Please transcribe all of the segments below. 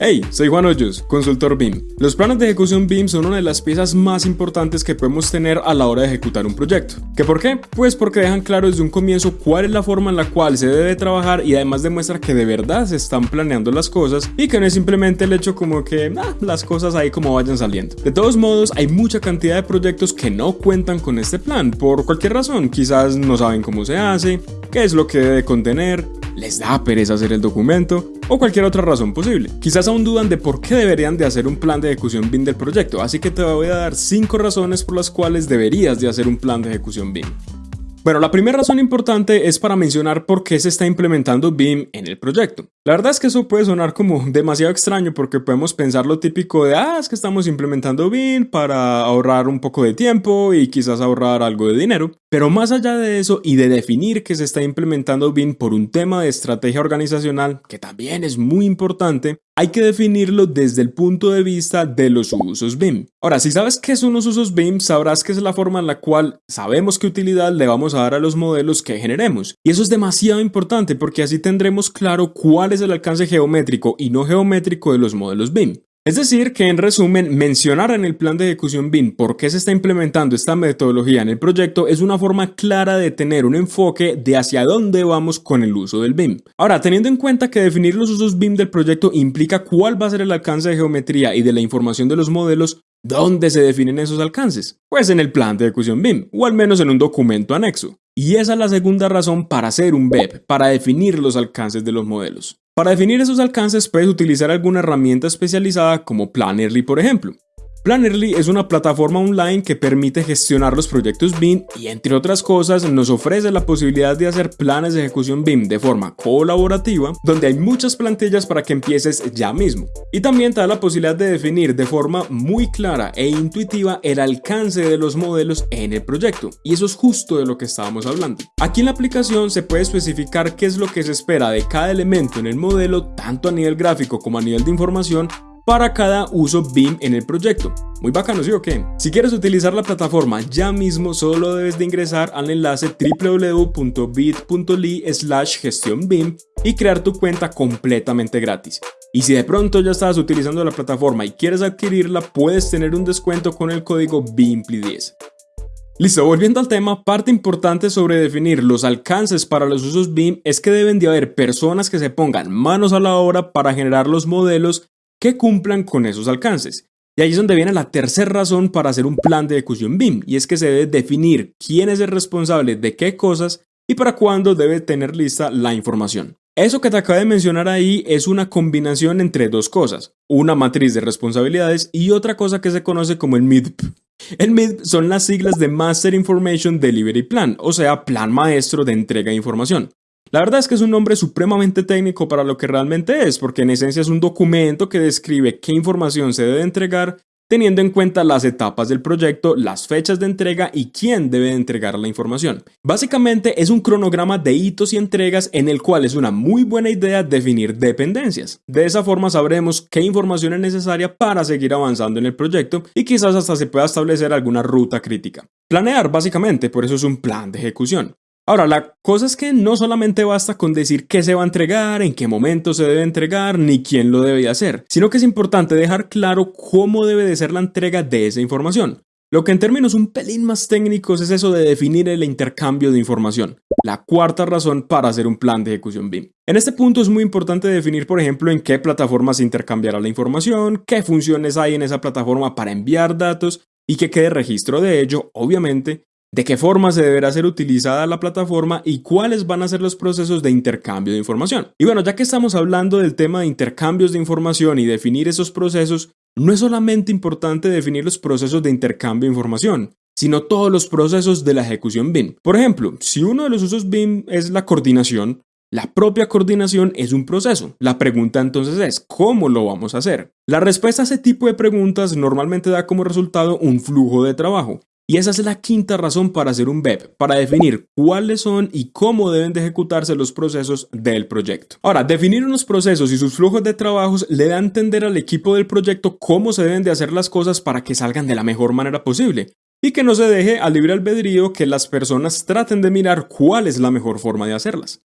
Hey, soy Juan Hoyos, consultor BIM. Los planes de ejecución BIM son una de las piezas más importantes que podemos tener a la hora de ejecutar un proyecto. ¿Qué por qué? Pues porque dejan claro desde un comienzo cuál es la forma en la cual se debe trabajar y además demuestra que de verdad se están planeando las cosas y que no es simplemente el hecho como que ah, las cosas ahí como vayan saliendo. De todos modos, hay mucha cantidad de proyectos que no cuentan con este plan por cualquier razón. Quizás no saben cómo se hace, qué es lo que debe contener, les da pereza hacer el documento o cualquier otra razón posible. Quizás aún dudan de por qué deberían de hacer un plan de ejecución BIM del proyecto, así que te voy a dar 5 razones por las cuales deberías de hacer un plan de ejecución BIM. Bueno, la primera razón importante es para mencionar por qué se está implementando BIM en el proyecto. La verdad es que eso puede sonar como demasiado extraño porque podemos pensar lo típico de, ah, es que estamos implementando BIM para ahorrar un poco de tiempo y quizás ahorrar algo de dinero. Pero más allá de eso y de definir que se está implementando BIM por un tema de estrategia organizacional, que también es muy importante, hay que definirlo desde el punto de vista de los usos BIM. Ahora, si sabes qué son los usos BIM, sabrás que es la forma en la cual sabemos qué utilidad le vamos a dar a los modelos que generemos. Y eso es demasiado importante porque así tendremos claro cuál es el alcance geométrico y no geométrico de los modelos BIM. Es decir, que en resumen, mencionar en el plan de ejecución BIM por qué se está implementando esta metodología en el proyecto es una forma clara de tener un enfoque de hacia dónde vamos con el uso del BIM. Ahora, teniendo en cuenta que definir los usos BIM del proyecto implica cuál va a ser el alcance de geometría y de la información de los modelos, ¿dónde se definen esos alcances? Pues en el plan de ejecución BIM, o al menos en un documento anexo. Y esa es la segunda razón para hacer un BEP, para definir los alcances de los modelos. Para definir esos alcances puedes utilizar alguna herramienta especializada como Plannerly por ejemplo. Plannerly es una plataforma online que permite gestionar los proyectos BIM y entre otras cosas nos ofrece la posibilidad de hacer planes de ejecución BIM de forma colaborativa donde hay muchas plantillas para que empieces ya mismo. Y también te da la posibilidad de definir de forma muy clara e intuitiva el alcance de los modelos en el proyecto y eso es justo de lo que estábamos hablando. Aquí en la aplicación se puede especificar qué es lo que se espera de cada elemento en el modelo tanto a nivel gráfico como a nivel de información para cada uso BIM en el proyecto. Muy bacano, ¿sí o qué? Si quieres utilizar la plataforma ya mismo, solo debes de ingresar al enlace www.bit.ly slash gestión BIM y crear tu cuenta completamente gratis. Y si de pronto ya estás utilizando la plataforma y quieres adquirirla, puedes tener un descuento con el código BIMPLY10. Listo, volviendo al tema, parte importante sobre definir los alcances para los usos BIM es que deben de haber personas que se pongan manos a la obra para generar los modelos que cumplan con esos alcances. Y ahí es donde viene la tercera razón para hacer un plan de ejecución BIM, y es que se debe definir quién es el responsable de qué cosas y para cuándo debe tener lista la información. Eso que te acabo de mencionar ahí es una combinación entre dos cosas, una matriz de responsabilidades y otra cosa que se conoce como el MIDP. El MIDP son las siglas de Master Information Delivery Plan, o sea, plan maestro de entrega de información. La verdad es que es un nombre supremamente técnico para lo que realmente es, porque en esencia es un documento que describe qué información se debe entregar teniendo en cuenta las etapas del proyecto, las fechas de entrega y quién debe entregar la información. Básicamente es un cronograma de hitos y entregas en el cual es una muy buena idea definir dependencias. De esa forma sabremos qué información es necesaria para seguir avanzando en el proyecto y quizás hasta se pueda establecer alguna ruta crítica. Planear básicamente, por eso es un plan de ejecución. Ahora, la cosa es que no solamente basta con decir qué se va a entregar, en qué momento se debe entregar, ni quién lo debe hacer, sino que es importante dejar claro cómo debe de ser la entrega de esa información. Lo que en términos un pelín más técnicos es eso de definir el intercambio de información, la cuarta razón para hacer un plan de ejecución BIM. En este punto es muy importante definir, por ejemplo, en qué plataforma se intercambiará la información, qué funciones hay en esa plataforma para enviar datos y que quede registro de ello, obviamente, de qué forma se deberá ser utilizada la plataforma y cuáles van a ser los procesos de intercambio de información. Y bueno, ya que estamos hablando del tema de intercambios de información y definir esos procesos, no es solamente importante definir los procesos de intercambio de información, sino todos los procesos de la ejecución BIM. Por ejemplo, si uno de los usos BIM es la coordinación, la propia coordinación es un proceso. La pregunta entonces es, ¿cómo lo vamos a hacer? La respuesta a ese tipo de preguntas normalmente da como resultado un flujo de trabajo. Y esa es la quinta razón para hacer un BEP, para definir cuáles son y cómo deben de ejecutarse los procesos del proyecto. Ahora, definir unos procesos y sus flujos de trabajos le da a entender al equipo del proyecto cómo se deben de hacer las cosas para que salgan de la mejor manera posible y que no se deje al libre albedrío que las personas traten de mirar cuál es la mejor forma de hacerlas.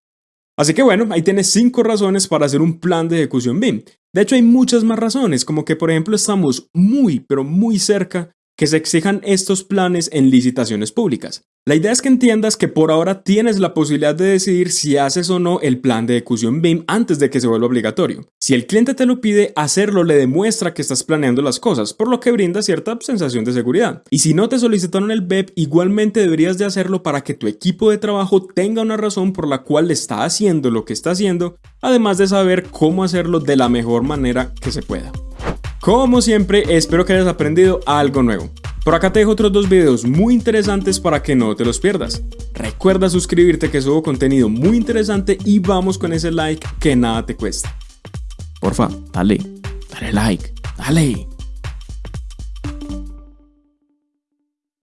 Así que bueno, ahí tienes 5 razones para hacer un plan de ejecución BIM. De hecho hay muchas más razones, como que por ejemplo estamos muy pero muy cerca que se exijan estos planes en licitaciones públicas. La idea es que entiendas que por ahora tienes la posibilidad de decidir si haces o no el plan de ejecución BIM antes de que se vuelva obligatorio. Si el cliente te lo pide, hacerlo le demuestra que estás planeando las cosas, por lo que brinda cierta sensación de seguridad. Y si no te solicitaron el BEP, igualmente deberías de hacerlo para que tu equipo de trabajo tenga una razón por la cual está haciendo lo que está haciendo, además de saber cómo hacerlo de la mejor manera que se pueda. Como siempre, espero que hayas aprendido algo nuevo. Por acá te dejo otros dos videos muy interesantes para que no te los pierdas. Recuerda suscribirte que subo contenido muy interesante y vamos con ese like que nada te cuesta. Porfa, dale, dale like, dale.